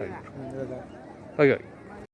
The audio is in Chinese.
係，係。